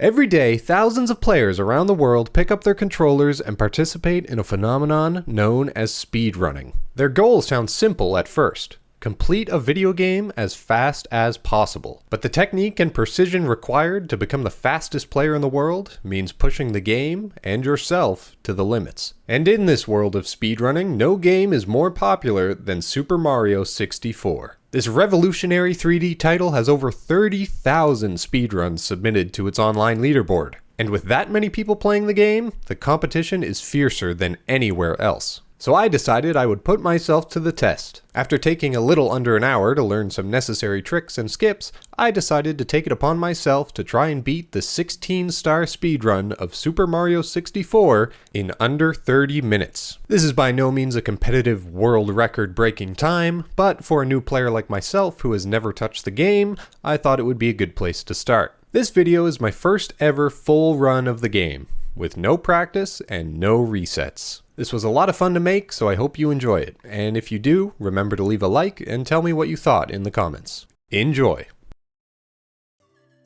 Every day, thousands of players around the world pick up their controllers and participate in a phenomenon known as speedrunning. Their goal sounds simple at first. Complete a video game as fast as possible. But the technique and precision required to become the fastest player in the world means pushing the game and yourself to the limits. And in this world of speedrunning, no game is more popular than Super Mario 64. This revolutionary 3D title has over 30,000 speedruns submitted to its online leaderboard. And with that many people playing the game, the competition is fiercer than anywhere else. So I decided I would put myself to the test. After taking a little under an hour to learn some necessary tricks and skips, I decided to take it upon myself to try and beat the 16 star speedrun of Super Mario 64 in under 30 minutes. This is by no means a competitive world record breaking time, but for a new player like myself who has never touched the game, I thought it would be a good place to start. This video is my first ever full run of the game, with no practice and no resets. This was a lot of fun to make, so I hope you enjoy it. And if you do, remember to leave a like and tell me what you thought in the comments. Enjoy!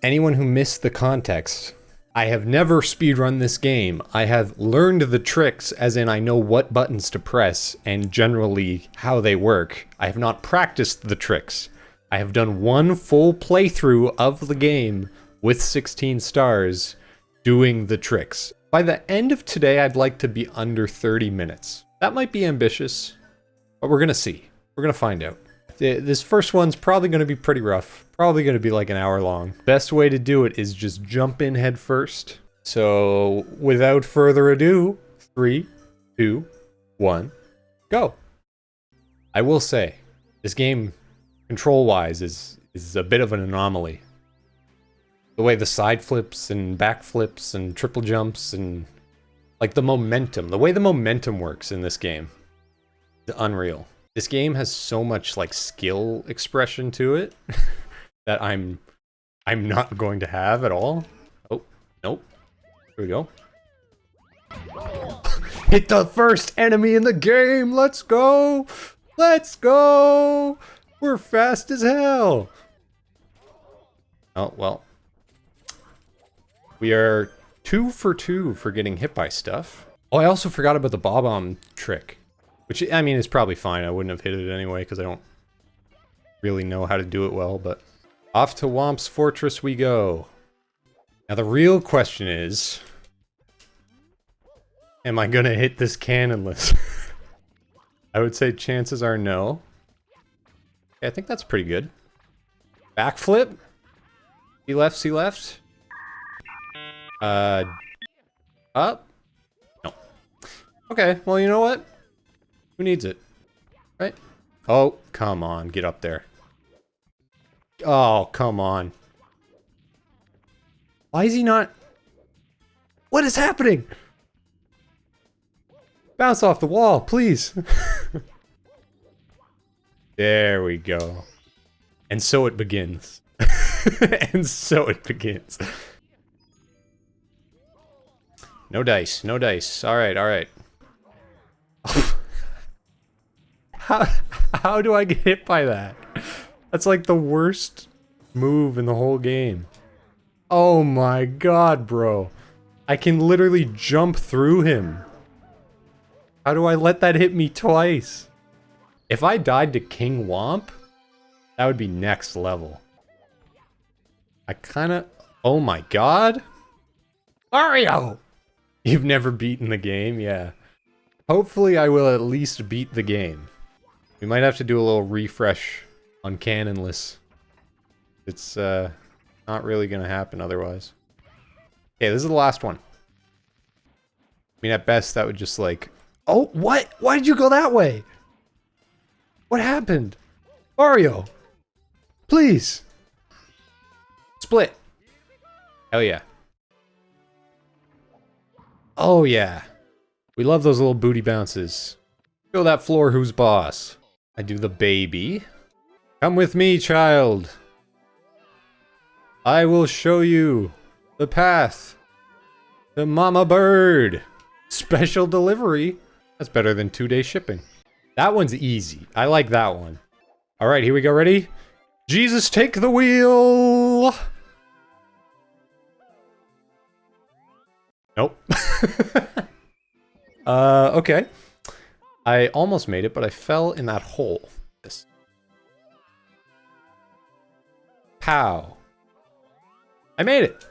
Anyone who missed the context, I have never speedrun this game. I have learned the tricks, as in I know what buttons to press and generally how they work. I have not practiced the tricks. I have done one full playthrough of the game with 16 stars doing the tricks. By the end of today, I'd like to be under 30 minutes. That might be ambitious, but we're gonna see. We're gonna find out. This first one's probably gonna be pretty rough. Probably gonna be like an hour long. Best way to do it is just jump in head first. So without further ado, three, two, one, go. I will say, this game, control-wise, is, is a bit of an anomaly the way the side flips and back flips and triple jumps and like the momentum, the way the momentum works in this game, the unreal. This game has so much like skill expression to it that I'm I'm not going to have at all. Oh, nope. Here we go. Hit the first enemy in the game. Let's go. Let's go. We're fast as hell. Oh, well, we are two for two for getting hit by stuff. Oh, I also forgot about the Bob-omb trick. Which, I mean, is probably fine. I wouldn't have hit it anyway, because I don't really know how to do it well, but... Off to Whomp's Fortress we go. Now the real question is... Am I gonna hit this cannonless? I would say chances are no. Okay, I think that's pretty good. Backflip? See left, see left? Uh, up? No. Okay, well, you know what? Who needs it? Right? Oh, come on, get up there. Oh, come on. Why is he not... What is happening? Bounce off the wall, please. there we go. And so it begins. and so it begins. No dice, no dice. Alright, alright. how, how do I get hit by that? That's like the worst move in the whole game. Oh my god, bro. I can literally jump through him. How do I let that hit me twice? If I died to King Whomp, that would be next level. I kinda... Oh my god? Mario! You've never beaten the game? Yeah. Hopefully I will at least beat the game. We might have to do a little refresh on Cannonless. It's, uh, not really gonna happen otherwise. Okay, this is the last one. I mean, at best, that would just, like... Oh, what? Why did you go that way? What happened? Mario! Please! Split! Hell yeah. Oh yeah. We love those little booty bounces. Show that floor who's boss. I do the baby. Come with me, child. I will show you the path. The mama bird. Special delivery. That's better than two-day shipping. That one's easy. I like that one. All right, here we go. Ready? Jesus, take the wheel. Nope. uh, okay. I almost made it, but I fell in that hole. This. Pow. I made it.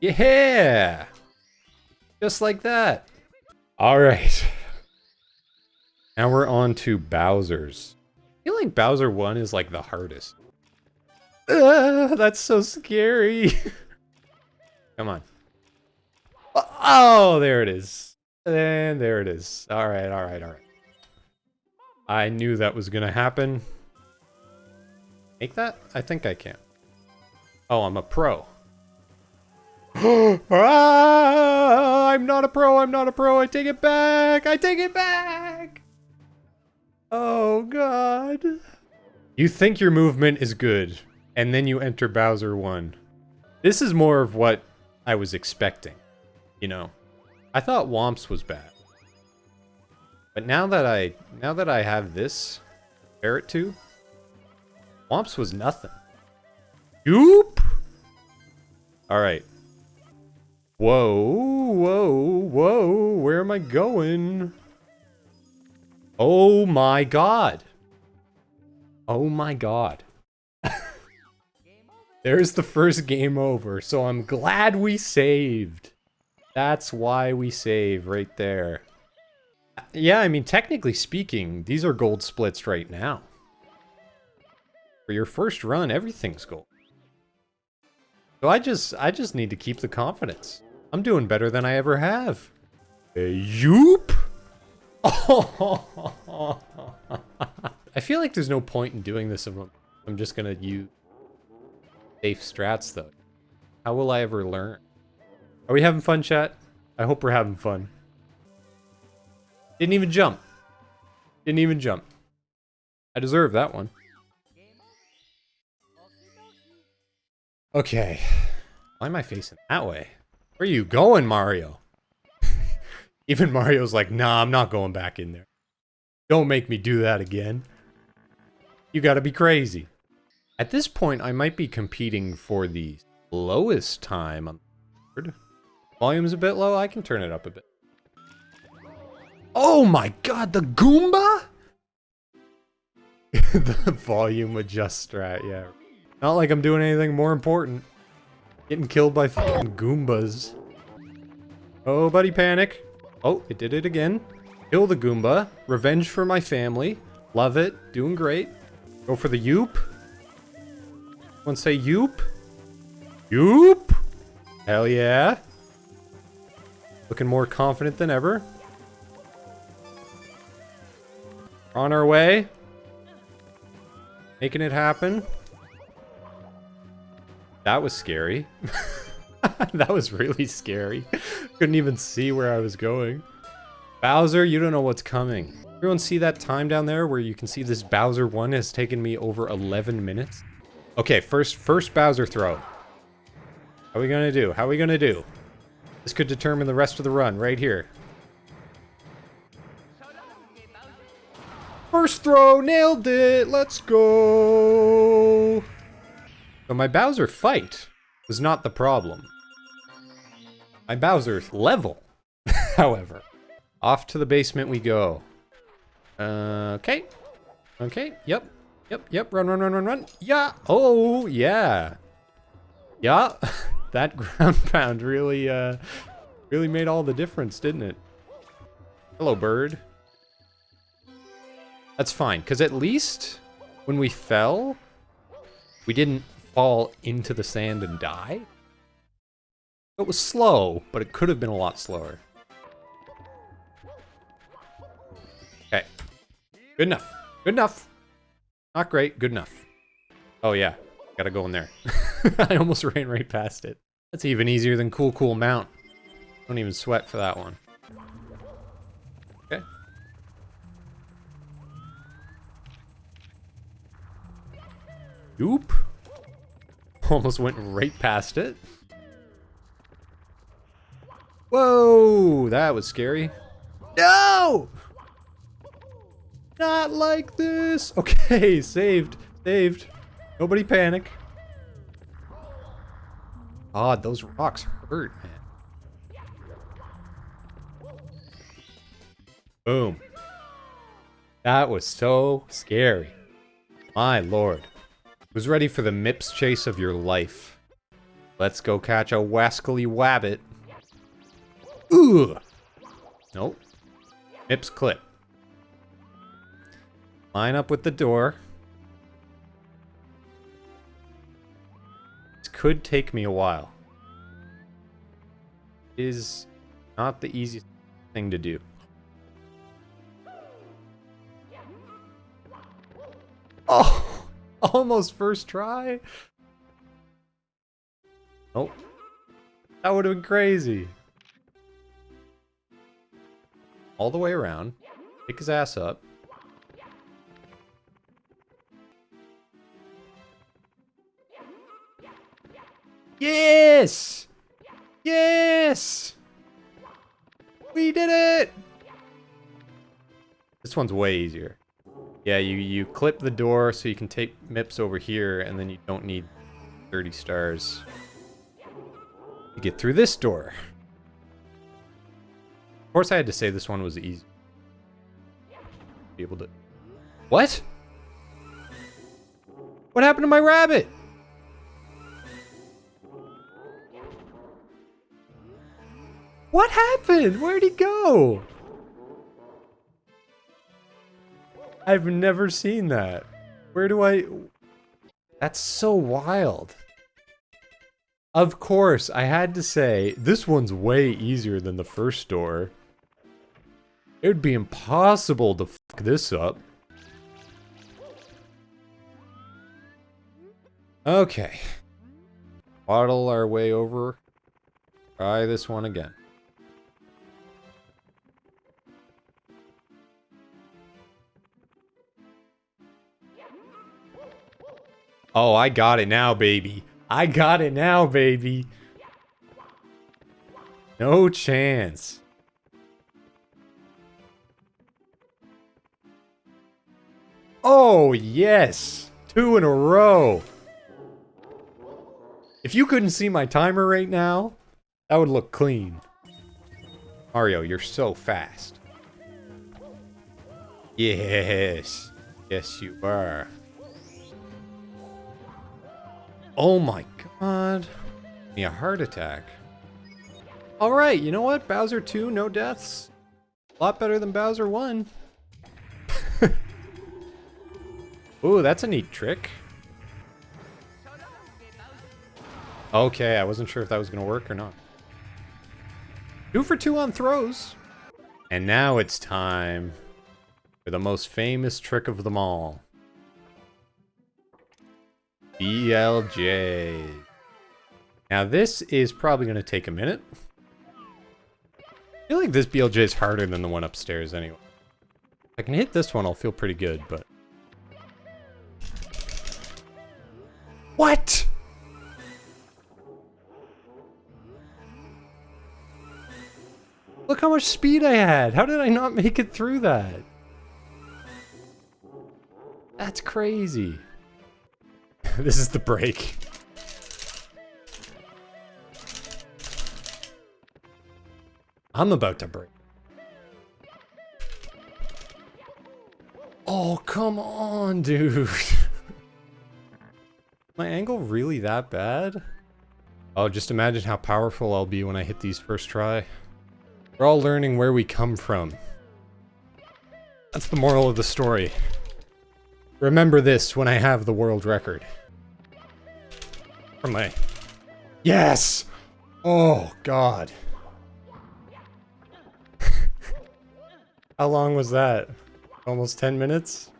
Yeah. Just like that. All right. Now we're on to Bowser's. I feel like Bowser 1 is like the hardest. Uh, that's so scary. Come on. Oh, there it is. And there it is. All right, all right, all right. I knew that was going to happen. Make that? I think I can. Oh, I'm a pro. ah, I'm not a pro, I'm not a pro, I take it back, I take it back! Oh god. You think your movement is good, and then you enter Bowser 1. This is more of what I was expecting, you know. I thought Whomps was bad. But now that I now that I have this compare it to, Whomps was nothing. Oop. Alright. Whoa, whoa, whoa, where am I going? Oh my god. Oh my god. There's the first game over, so I'm glad we saved. That's why we save right there. Yeah, I mean, technically speaking, these are gold splits right now. For your first run, everything's gold. So I just, I just need to keep the confidence. I'm doing better than I ever have. Yoop! I feel like there's no point in doing this if I'm just gonna use safe strats though. How will I ever learn? Are we having fun, chat? I hope we're having fun. Didn't even jump. Didn't even jump. I deserve that one. Okay. Why am I facing that way? Where are you going, Mario? Even Mario's like, nah, I'm not going back in there. Don't make me do that again. You gotta be crazy. At this point, I might be competing for the lowest time on the board. Volume's a bit low, I can turn it up a bit. Oh my god, the Goomba? the volume adjust strat, yeah. Not like I'm doing anything more important. Getting killed by fucking Goombas. Oh, buddy, panic. Oh, it did it again. Kill the Goomba. Revenge for my family. Love it. Doing great. Go for the Yoop. One say Yoop. Yoop! Hell yeah. Looking more confident than ever. On our way. Making it happen. That was scary. that was really scary. Couldn't even see where I was going. Bowser, you don't know what's coming. Everyone see that time down there where you can see this Bowser 1 has taken me over 11 minutes? Okay, first first Bowser throw. How are we gonna do? How are we gonna do? This could determine the rest of the run right here. First throw, nailed it, let's go. So my Bowser fight was not the problem. My Bowser's level, however. Off to the basement we go. Uh, okay. Okay, yep. Yep, yep, run, run, run, run, run. Yeah, oh, yeah. Yeah, that ground pound really, uh, really made all the difference, didn't it? Hello, bird. That's fine, because at least when we fell, we didn't fall into the sand and die. It was slow, but it could have been a lot slower. Okay. Good enough. Good enough. Not great. Good enough. Oh, yeah. Gotta go in there. I almost ran right past it. That's even easier than Cool Cool Mount. Don't even sweat for that one. Okay. Oop. Almost went right past it. Whoa, that was scary. No! Not like this. Okay, saved, saved. Nobody panic god, those rocks hurt, man. Boom. That was so scary. My lord. Was ready for the MIPS chase of your life. Let's go catch a wascally wabbit. Ugh! Nope. MIPS clip. Line up with the door. Could take me a while. It is not the easiest thing to do. Oh, almost first try. Nope. That would have been crazy. All the way around. Pick his ass up. Yes! Yes! We did it! This one's way easier. Yeah, you, you clip the door so you can take MIPS over here, and then you don't need 30 stars. to get through this door. Of course I had to say this one was easy. Be able to... What? What happened to my rabbit? What happened? Where'd he go? I've never seen that. Where do I... That's so wild. Of course, I had to say, this one's way easier than the first door. It would be impossible to fuck this up. Okay. Waddle our way over. Try this one again. Oh, I got it now, baby. I got it now, baby. No chance. Oh, yes. Two in a row. If you couldn't see my timer right now, that would look clean. Mario, you're so fast. Yes. Yes, you are. Oh my god. Me a heart attack. Alright, you know what? Bowser 2, no deaths. A lot better than Bowser 1. Ooh, that's a neat trick. Okay, I wasn't sure if that was going to work or not. Two for two on throws. And now it's time for the most famous trick of them all. BLJ. Now this is probably going to take a minute. I feel like this BLJ is harder than the one upstairs anyway. If I can hit this one, I'll feel pretty good, but... What? Look how much speed I had. How did I not make it through that? That's crazy. this is the break. I'm about to break. Oh, come on, dude. My angle really that bad? Oh, just imagine how powerful I'll be when I hit these first try. We're all learning where we come from. That's the moral of the story. Remember this when I have the world record. Yes! Oh, God. How long was that? Almost 10 minutes?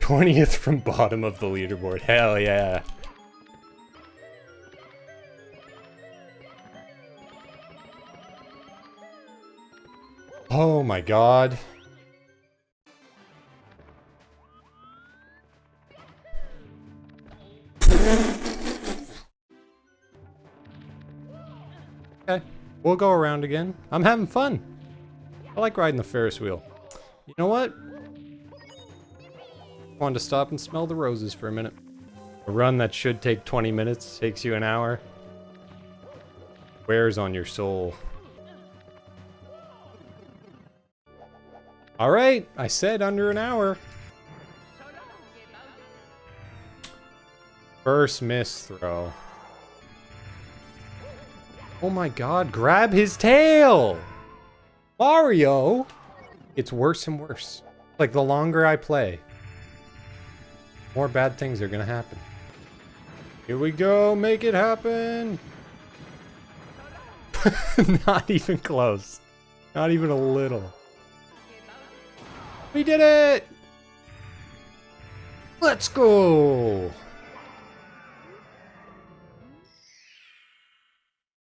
20th from bottom of the leaderboard. Hell yeah. Oh my god. We'll go around again. I'm having fun. I like riding the Ferris wheel. You know what? I wanted to stop and smell the roses for a minute. A run that should take 20 minutes takes you an hour. Wears on your soul. All right, I said under an hour. First miss throw. Oh my god, grab his tail! Mario! It's worse and worse. Like, the longer I play, more bad things are gonna happen. Here we go, make it happen! Not even close. Not even a little. We did it! Let's go!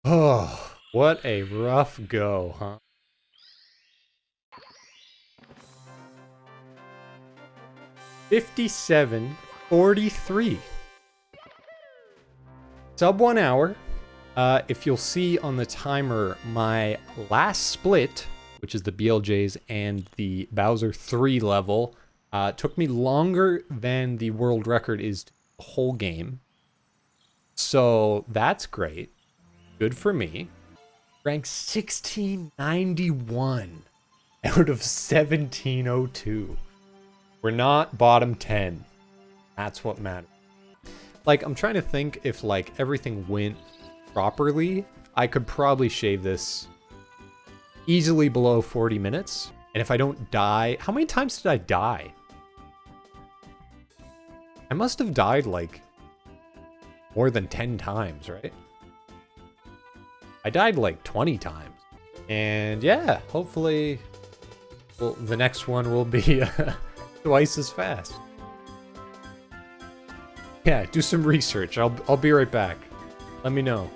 Oh, what a rough go, huh? Fifty-seven, forty-three. Sub one hour. Uh, if you'll see on the timer, my last split, which is the BLJs and the Bowser 3 level, uh, took me longer than the world record is the whole game. So that's great. Good for me. Rank 1691 out of 1702. We're not bottom 10. That's what matters. Like, I'm trying to think if, like, everything went properly, I could probably shave this easily below 40 minutes. And if I don't die... How many times did I die? I must have died, like, more than 10 times, right? I died, like, 20 times. And, yeah, hopefully... Well, the next one will be uh, twice as fast. Yeah, do some research. I'll, I'll be right back. Let me know.